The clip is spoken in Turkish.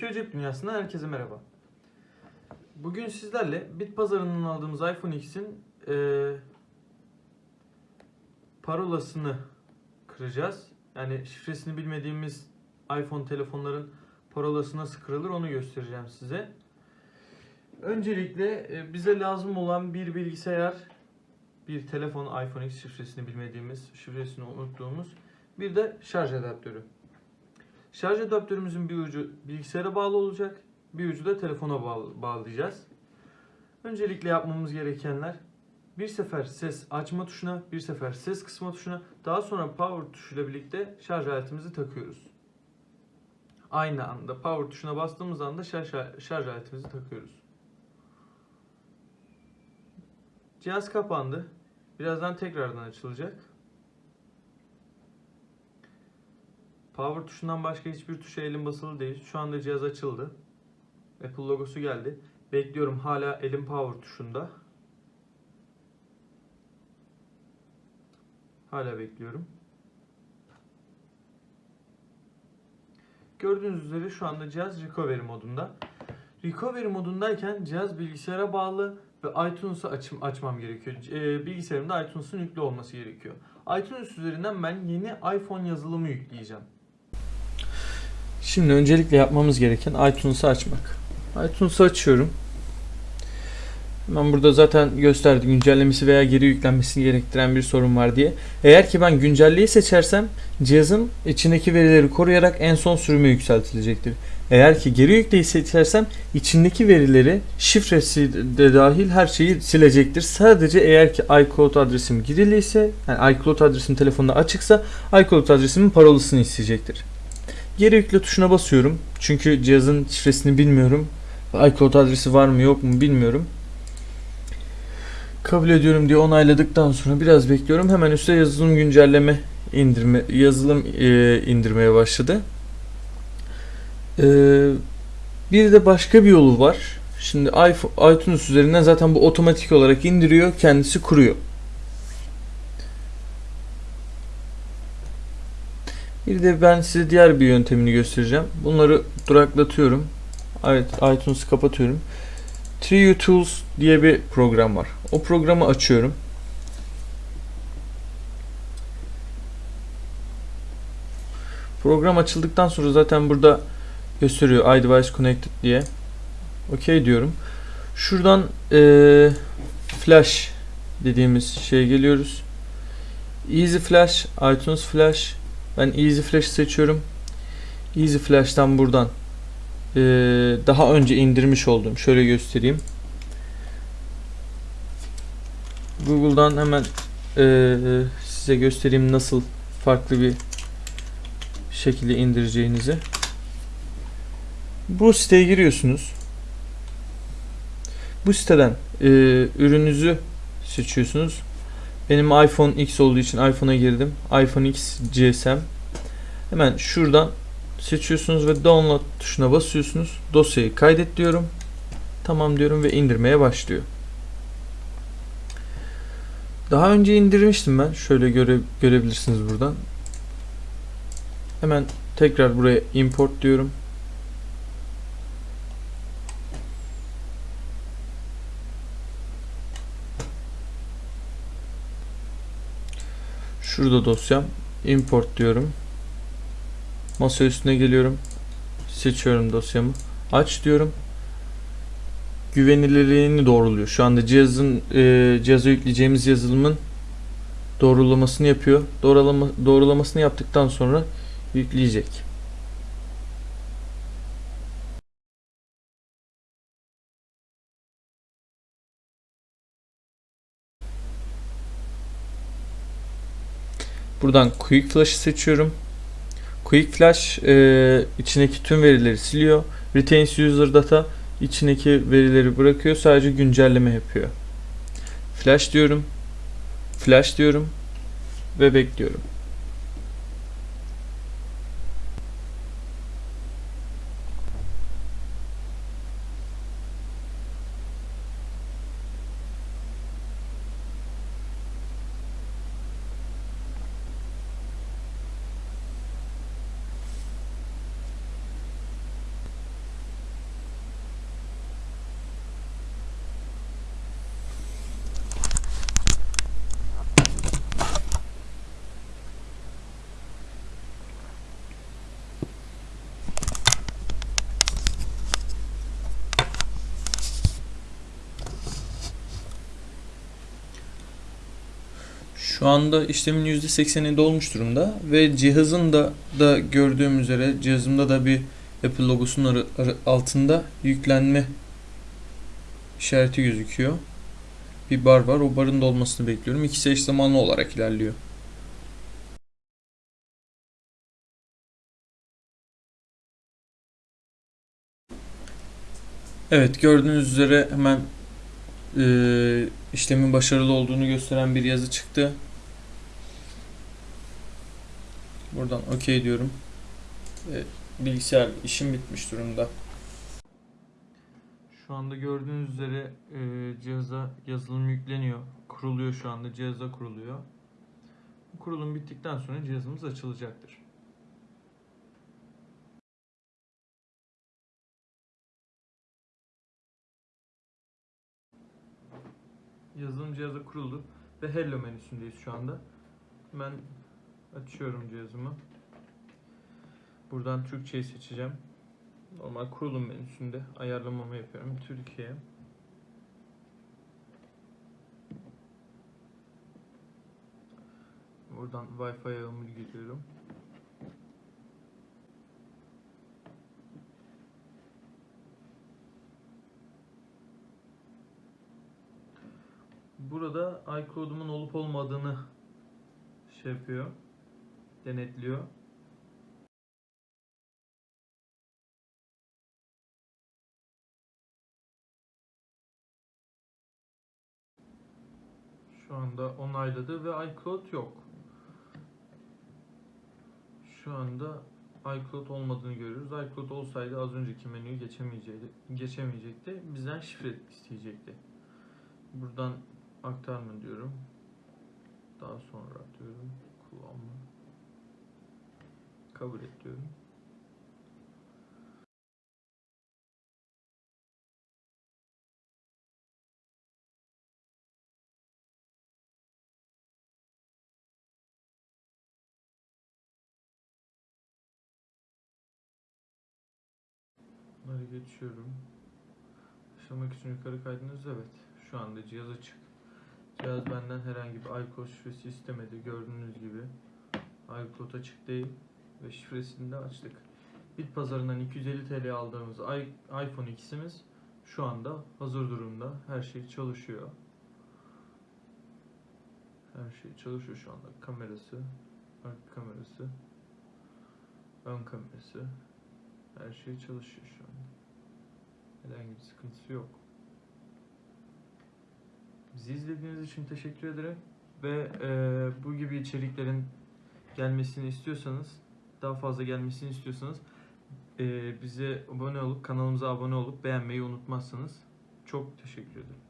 Türkiye Cep Dünyası'ndan herkese merhaba. Bugün sizlerle bit pazarından aldığımız iPhone X'in eee, parolasını kıracağız. Yani şifresini bilmediğimiz iPhone telefonların parolası nasıl kırılır onu göstereceğim size. Öncelikle e, bize lazım olan bir bilgisayar, bir telefon iPhone X şifresini bilmediğimiz, şifresini unuttuğumuz bir de şarj adaptörü. Şarj adaptörümüzün bir ucu bilgisayara bağlı olacak, bir ucu da telefona bağlayacağız. Öncelikle yapmamız gerekenler bir sefer ses açma tuşuna, bir sefer ses kısma tuşuna, daha sonra power tuşuyla birlikte şarj aletimizi takıyoruz. Aynı anda power tuşuna bastığımız anda şarj, şarj aletimizi takıyoruz. Cihaz kapandı. Birazdan tekrardan açılacak. Power tuşundan başka hiçbir tuşa elim basılı değil. Şu anda cihaz açıldı. Apple logosu geldi. Bekliyorum hala elim power tuşunda. Hala bekliyorum. Gördüğünüz üzere şu anda cihaz recovery modunda. Recovery modundayken cihaz bilgisayara bağlı ve iTunes'u açım, açmam gerekiyor. Ee, bilgisayarımda iTunes'un yüklü olması gerekiyor. iTunes üzerinden ben yeni iPhone yazılımı yükleyeceğim. Şimdi öncelikle yapmamız gereken iTunes'u açmak. iTunes'u açıyorum. Hemen burada zaten gösterdi güncellemesi veya geri yüklenmesini gerektiren bir sorun var diye. Eğer ki ben güncelleyi seçersem cihazın içindeki verileri koruyarak en son sürüme yükseltilecektir. Eğer ki geri yükleyi seçersem içindeki verileri şifresi de dahil her şeyi silecektir. Sadece eğer ki iCloud adresim giriliyse yani iCloud adresim telefonda açıksa iCloud adresimin parolasını isteyecektir. Geri yükle tuşuna basıyorum. Çünkü cihazın şifresini bilmiyorum. iCloud adresi var mı yok mu bilmiyorum. Kabul ediyorum diye onayladıktan sonra biraz bekliyorum. Hemen üstte yazılım güncelleme indirme yazılım e, indirmeye başladı. E, bir de başka bir yolu var. Şimdi iPhone, iTunes üzerinden zaten bu otomatik olarak indiriyor, kendisi kuruyor. Bir de ben size diğer bir yöntemini göstereceğim. Bunları duraklatıyorum. Evet, iTunes'u kapatıyorum. Trio Tools diye bir program var. O programı açıyorum. Program açıldıktan sonra zaten burada gösteriyor iDevice Connected diye. OK diyorum. Şuradan e, Flash dediğimiz şeye geliyoruz. Easy Flash, iTunes Flash. Ben Easy Flash seçiyorum. Easy Flash'tan buradan e, daha önce indirmiş olduğum şöyle göstereyim. Google'dan hemen e, size göstereyim nasıl farklı bir şekilde indireceğinizi. Bu siteye giriyorsunuz. Bu siteden e, ürününüzü seçiyorsunuz. Benim iPhone X olduğu için iPhone'a girdim. iPhone X GSM. Hemen şuradan seçiyorsunuz ve download tuşuna basıyorsunuz. Dosyayı kaydet diyorum. Tamam diyorum ve indirmeye başlıyor. Daha önce indirmiştim ben. Şöyle göre, görebilirsiniz buradan. Hemen tekrar buraya import diyorum. Şurada dosyam. Import diyorum. Masa üstüne geliyorum. Seçiyorum dosyamı. Aç diyorum. Güvenilirliğini doğruluyor. Şu anda cihazın e, cihaza yükleyeceğimiz yazılımın doğrulamasını yapıyor. Doğrulama, doğrulamasını yaptıktan sonra yükleyecek. Buradan Quick Flash'ı seçiyorum. Quick Flash e, içindeki tüm verileri siliyor. Retains User Data içindeki verileri bırakıyor. Sadece güncelleme yapıyor. Flash diyorum. Flash diyorum. Ve bekliyorum. Şu anda işlemin %80'i dolmuş durumda ve cihazın da da gördüğüm üzere cihazımda da bir Apple logosunun altında yüklenme işareti gözüküyor. Bir bar var. O barın dolmasını bekliyorum. İkisi eş zamanlı olarak ilerliyor. Evet gördüğünüz üzere hemen eee, işlemin başarılı olduğunu gösteren bir yazı çıktı. Buradan OK diyorum. Ve bilgisayar işim bitmiş durumda. Şu anda gördüğünüz üzere eee, cihaza yazılım yükleniyor. Kuruluyor şu anda. Cihaza kuruluyor. Kurulum bittikten sonra cihazımız açılacaktır. Yazılım cihazı kuruldu ve Hello menüsündeyiz şu anda. Ben açıyorum cihazımı. Buradan Türkçeyi seçeceğim. Normal kurulum menüsünde ayarlamamı yapıyorum. Türkiye. Buradan Wi-Fi ağımı giriyorum. Burada iCloud'umun olup olmadığını şey yapıyor. Denetliyor. Şu anda onayladı ve iCloud yok. Şu anda iCloud olmadığını görüyoruz. iCloud olsaydı az önceki menüyü geçemeyecekti. Geçemeyecekti. Bizden şifre isteyecekti. Buradan aktarma diyorum. Daha sonra diyorum. Kullanma. Kabul et. Bunları geçiyorum. Başlamak için yukarı kaydınız evet. Şu anda cihaz açık. Cihaz benden herhangi bir iCloud şifresi istemedi. Gördüğünüz gibi iCloud açık değil ve şifresini de açtık. Bit pazarından 250 TL aldığımız iPhone X'imiz şu anda hazır durumda. Her şey çalışıyor. Her şey çalışıyor şu anda. Kamerası, arka kamerası, ön kamerası. Her şey çalışıyor şu anda. Herhangi bir sıkıntısı yok. Bizi izlediğiniz için teşekkür ederim. Ve e, bu gibi içeriklerin gelmesini istiyorsanız, daha fazla gelmesini istiyorsanız bize abone olup, kanalımıza abone olup beğenmeyi unutmazsanız çok teşekkür ederim.